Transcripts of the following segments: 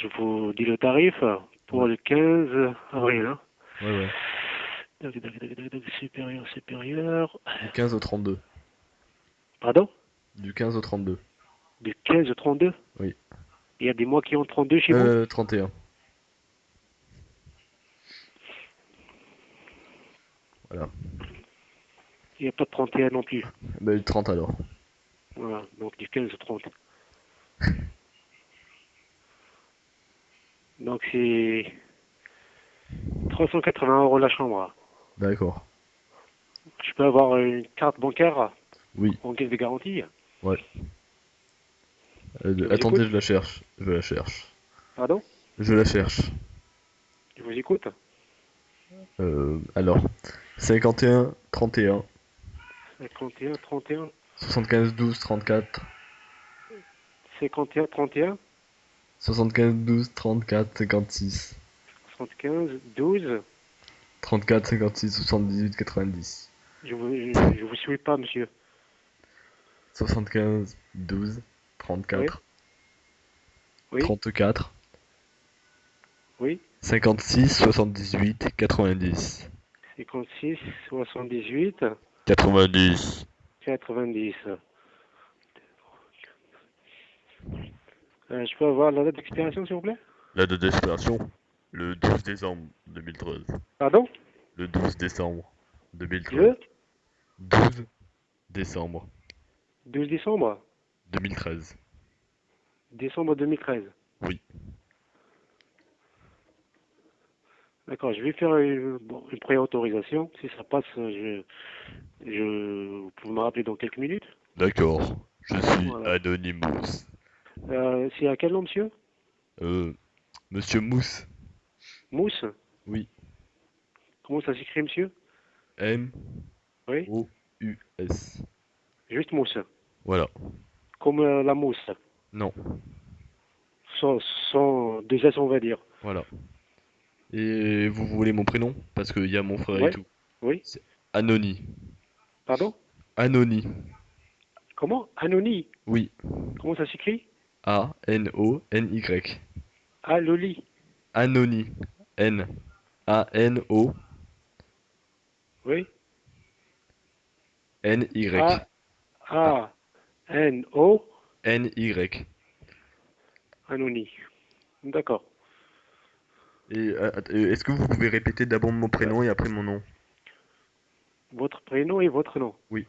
je vous dis le tarif pour le 15 avril. Hein. Ouais, ouais. Tac, tac, tac, Supérieur, supérieur. Du 15 au 32. Pardon? Du 15 au 32. Du 15 au 32 Oui. Il y a des mois qui ont 32 chez vous? Euh, 31. Voilà. Il n'y a pas de 31 non plus. Bah, du 30 alors. Voilà, donc du 15 au 30. Donc c'est 380 euros la chambre. D'accord. Je peux avoir une carte bancaire Oui. en caisse de garantie Ouais. Euh, attendez, je la cherche. Je la cherche. Pardon? Je la cherche. Je vous écoute. Euh, alors. 51, 31, 51, 31, 75, 12, 34, 51, 31, 75, 12, 34, 56, 75, 12. 34, 56, 78, 90. Je vous, je, je vous suis pas, monsieur. 75, 12, 34, Oui, 34, oui. 56, 78, 90. 56, 78, 90. 90. Euh, je peux avoir la date d'expiration, s'il vous plaît? La date d'expiration Le 12 décembre 2013. Pardon? Le 12 décembre 2013. Le? 12 décembre 12 décembre? 2013. Décembre 2013. Oui. D'accord, je vais faire une, bon, une préautorisation. Si ça passe, je, je, vous pouvez me rappeler dans quelques minutes? D'accord. Je suis Voilà. Anonymous. Euh, C'est à quel nom, monsieur Euh, Monsieur Mousse. Mousse Oui. Comment ça s'écrit, monsieur M Oui O U S. Juste mousse. Voilà. Comme euh, la mousse. Non. Sans, sans deux S, on va dire. Voilà. Et vous voulez mon prénom Parce qu'il y a mon frère Ouais. et tout. Oui Anony. Pardon Anony. Comment Anony Oui. Comment ça s'écrit A N O N Y. Ah, Loli. Anony. N A N O Oui N Y. A, A, N, O, N Y. Anony. D'accord. Et euh, euh, est-ce que vous pouvez répéter d'abord mon prénom et après mon nom? Votre prénom et votre nom? Oui.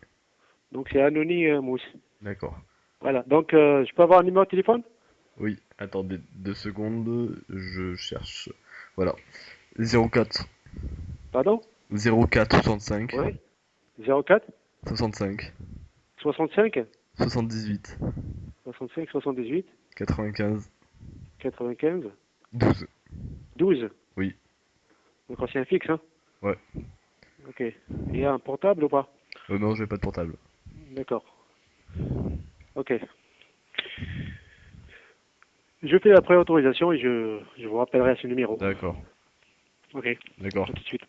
Donc c'est Anony euh, Mousse. D'accord. Voilà. Donc euh, je peux avoir un numéro de téléphone? Oui, attendez deux secondes, je cherche. Voilà. 04 Pardon? 04 65 Oui. 04 65 65 78 65 78 95 95 12. 12 Oui. Donc c'est un fixe, hein? Ouais. Ok. Il y a un portable ou pas? Euh, non, j'ai pas de portable. D'accord. Ok. Je fais la préautorisation et je, je vous rappellerai à ce numéro. D'accord. Ok. D'accord. À tout de suite.